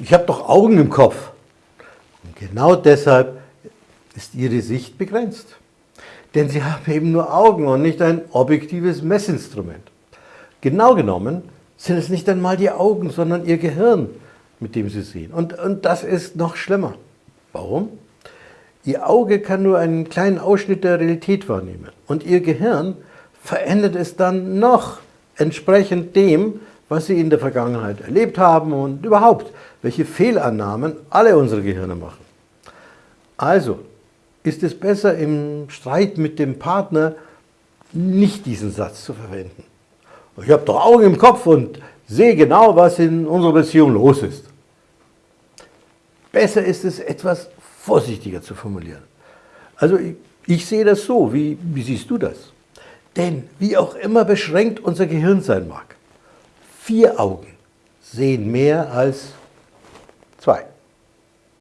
ich habe doch Augen im Kopf. Und genau deshalb ist Ihre Sicht begrenzt. Denn Sie haben eben nur Augen und nicht ein objektives Messinstrument. Genau genommen sind es nicht einmal die Augen, sondern Ihr Gehirn, mit dem Sie sehen. Und, und das ist noch schlimmer. Warum? Ihr Auge kann nur einen kleinen Ausschnitt der Realität wahrnehmen. Und Ihr Gehirn verändert es dann noch entsprechend dem, was Sie in der Vergangenheit erlebt haben und überhaupt, welche Fehlannahmen alle unsere Gehirne machen. Also ist es besser, im Streit mit dem Partner nicht diesen Satz zu verwenden. Ich habe doch Augen im Kopf und sehe genau, was in unserer Beziehung los ist. Besser ist es, etwas vorsichtiger zu formulieren. Also ich, ich sehe das so, wie, wie siehst du das? Denn wie auch immer beschränkt unser Gehirn sein mag, vier Augen sehen mehr als zwei.